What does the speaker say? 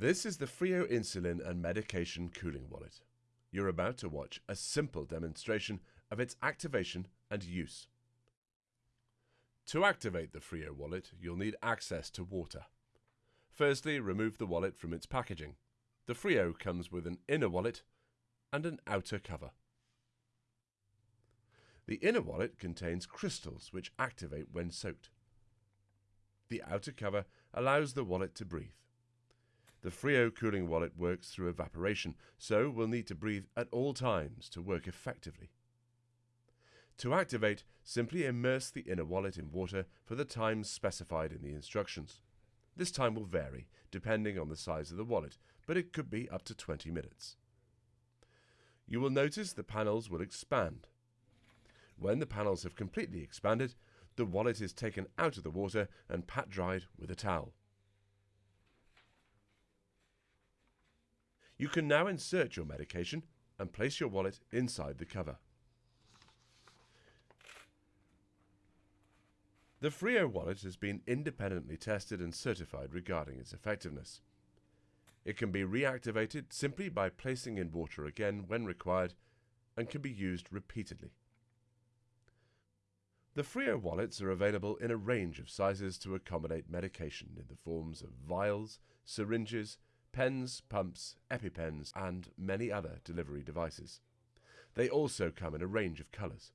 This is the Frio Insulin and Medication Cooling Wallet. You're about to watch a simple demonstration of its activation and use. To activate the Frio wallet, you'll need access to water. Firstly, remove the wallet from its packaging. The Frio comes with an inner wallet and an outer cover. The inner wallet contains crystals which activate when soaked. The outer cover allows the wallet to breathe. The Frio cooling wallet works through evaporation, so we'll need to breathe at all times to work effectively. To activate, simply immerse the inner wallet in water for the times specified in the instructions. This time will vary, depending on the size of the wallet, but it could be up to 20 minutes. You will notice the panels will expand. When the panels have completely expanded, the wallet is taken out of the water and pat dried with a towel. You can now insert your medication and place your wallet inside the cover. The Frio wallet has been independently tested and certified regarding its effectiveness. It can be reactivated simply by placing in water again when required and can be used repeatedly. The Frio wallets are available in a range of sizes to accommodate medication in the forms of vials, syringes, pens, pumps, EpiPens, and many other delivery devices. They also come in a range of colours.